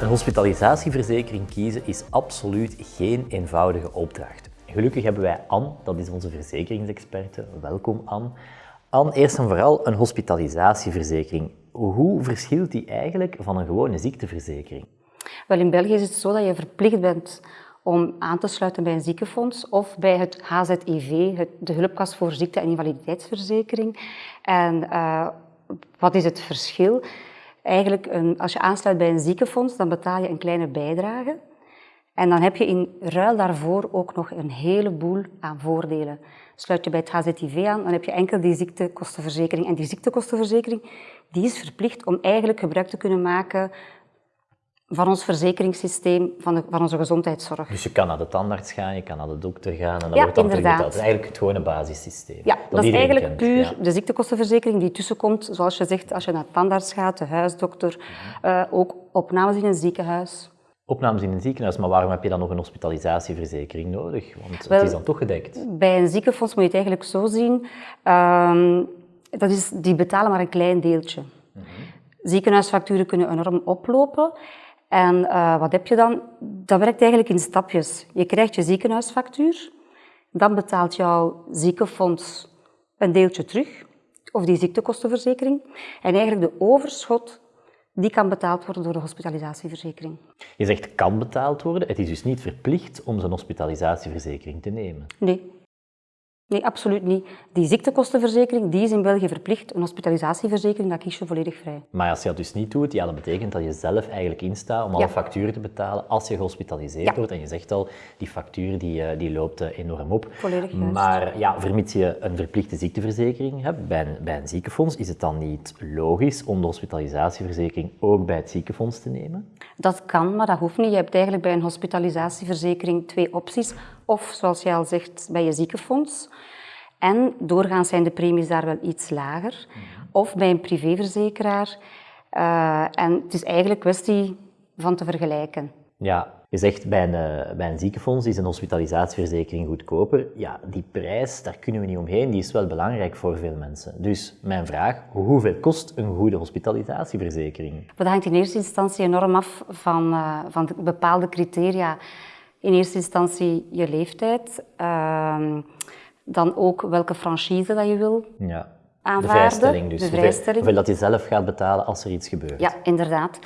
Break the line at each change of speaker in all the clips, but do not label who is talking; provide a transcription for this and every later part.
Een hospitalisatieverzekering kiezen is absoluut geen eenvoudige opdracht. Gelukkig hebben wij Anne, dat is onze verzekeringsexperte. Welkom Anne. Anne, eerst en vooral een hospitalisatieverzekering. Hoe verschilt die eigenlijk van een gewone ziekteverzekering?
Wel, in België is het zo dat je verplicht bent om aan te sluiten bij een ziekenfonds of bij het HZIV, de Hulpkast voor Ziekte- en Invaliditeitsverzekering. En uh, wat is het verschil? Eigenlijk, een, als je aansluit bij een ziekenfonds, dan betaal je een kleine bijdrage. En dan heb je in ruil daarvoor ook nog een heleboel aan voordelen. Sluit je bij het HZIV aan, dan heb je enkel die ziektekostenverzekering. En die ziektekostenverzekering die is verplicht om eigenlijk gebruik te kunnen maken van ons verzekeringssysteem, van, de, van onze gezondheidszorg.
Dus je kan naar de tandarts gaan, je kan naar de dokter gaan en dat wordt dan
inderdaad.
Dat is eigenlijk het gewone basissysteem.
Ja, dat, is eigenlijk
kent.
puur
ja.
de ziektekostenverzekering die tussenkomt, zoals je zegt, als je naar de tandarts gaat, de huisdokter, uh, ook opnames in een ziekenhuis.
Opnames in een ziekenhuis, maar waarom heb je dan nog een hospitalisatieverzekering nodig? Want Wel, het is dan toch gedekt.
Bij een ziekenfonds moet je het eigenlijk zo zien, uh, dat is, die betalen maar een klein deeltje. -hmm. Ziekenhuisfacturen kunnen enorm oplopen. En uh, wat heb je dan? Dat werkt eigenlijk in stapjes. Je krijgt je ziekenhuisfactuur, dan betaalt jouw ziekenfonds een deeltje terug, of die ziektekostenverzekering. En eigenlijk de overschot, die kan betaald worden door de hospitalisatieverzekering.
Je zegt kan betaald worden, het is dus niet verplicht om zo'n hospitalisatieverzekering te nemen?
Nee. Nee, absoluut niet. Die ziektekostenverzekering die is in België verplicht. Een hospitalisatieverzekering, dat kies je volledig vrij.
Maar als je dat dus niet doet, ja, dat betekent dat je zelf eigenlijk instaat om alle facturen te betalen als je gehospitaliseerd ja. wordt. En je zegt al, die factuur die, die loopt enorm op.
Volledig juist.
Maar ja, vermits je een verplichte ziekteverzekering hebt bij een, bij een ziekenfonds, is het dan niet logisch om de hospitalisatieverzekering ook bij het ziekenfonds te nemen?
Dat kan, maar dat hoeft niet. Je hebt eigenlijk bij een hospitalisatieverzekering twee opties. Of, zoals je al zegt, bij je ziekenfonds. En doorgaans zijn de premies daar wel iets lager. Of bij een privéverzekeraar. Uh, en het is eigenlijk kwestie van te vergelijken.
Ja, je zegt bij een, bij een ziekenfonds is een hospitalisatieverzekering goedkoper. Ja, die prijs, daar kunnen we niet omheen, die is wel belangrijk voor veel mensen. Dus mijn vraag, hoeveel kost een goede hospitalisatieverzekering?
Dat hangt in eerste instantie enorm af van, uh, van bepaalde criteria. In eerste instantie je leeftijd, uh, dan ook welke franchise dat je wil
ja.
aanvaarden.
De vrijstelling dus.
De vrijstelling.
Hoeveel, dat je zelf gaat betalen als er iets gebeurt.
Ja, inderdaad.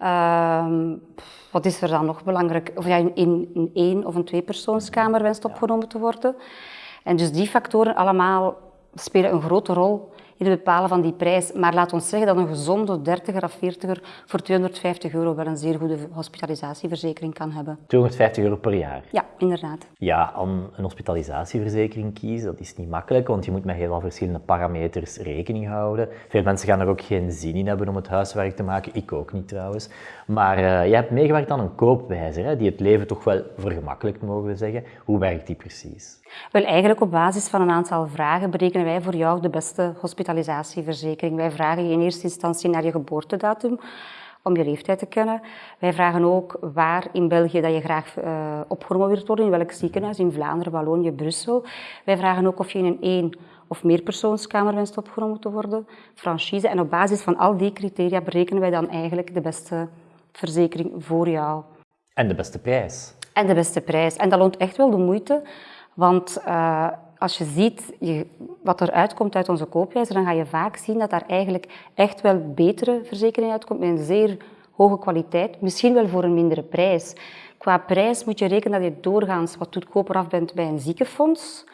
Uh, wat is er dan nog belangrijk? Of jij in een één- of een tweepersoonskamer wenst opgenomen te worden. En dus die factoren allemaal spelen een grote rol in het bepalen van die prijs. Maar laat ons zeggen dat een gezonde 30er of 40er voor 250 euro wel een zeer goede hospitalisatieverzekering kan hebben.
250 euro per jaar?
Ja, inderdaad.
Ja, aan een hospitalisatieverzekering kiezen, dat is niet makkelijk, want je moet met heel veel verschillende parameters rekening houden. Veel mensen gaan er ook geen zin in hebben om het huiswerk te maken, ik ook niet trouwens. Maar uh, jij hebt meegewerkt aan een koopwijzer, hè, die het leven toch wel vergemakkelijkt, mogen we zeggen. Hoe werkt die precies?
Wel, eigenlijk op basis van een aantal vragen berekenen wij voor jou de beste hospitalisatieverzekering. Wij vragen je in eerste instantie naar je geboortedatum, om je leeftijd te kennen. Wij vragen ook waar in België dat je graag uh, opgenomen wilt worden, in welk ziekenhuis, in Vlaanderen, Wallonië, Brussel. Wij vragen ook of je in een één- of meerpersoonskamer wenst opgenomen te worden, franchise. En op basis van al die criteria berekenen wij dan eigenlijk de beste verzekering voor jou.
En de beste prijs.
En de beste prijs. En dat loont echt wel de moeite, want uh, als je ziet je, wat er uitkomt uit onze koopwijzer, dan ga je vaak zien dat daar eigenlijk echt wel betere verzekering uitkomt met een zeer hoge kwaliteit, misschien wel voor een mindere prijs. Qua prijs moet je rekenen dat je doorgaans wat goedkoper af bent bij een ziekenfonds.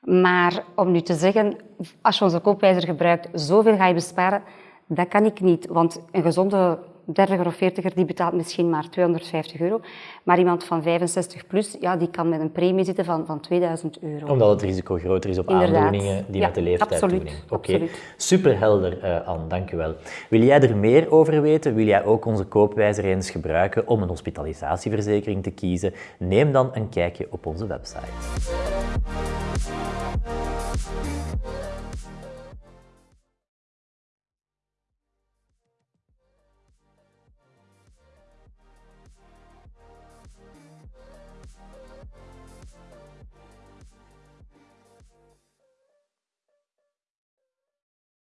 Maar om nu te zeggen, als je onze koopwijzer gebruikt, zoveel ga je besparen, dat kan ik niet. Want een gezonde 30er of 40er die betaalt misschien maar 250 euro. Maar iemand van 65 plus, ja, die kan met een premie zitten van, van 2000 euro.
Omdat het risico groter is op
Inderdaad.
aandoeningen die
ja,
met de leeftijd
absoluut,
toenemen. Oké,
absoluut.
superhelder uh, Anne, dank u wel. Wil jij er meer over weten? Wil jij ook onze koopwijzer eens gebruiken om een hospitalisatieverzekering te kiezen? Neem dan een kijkje op onze website.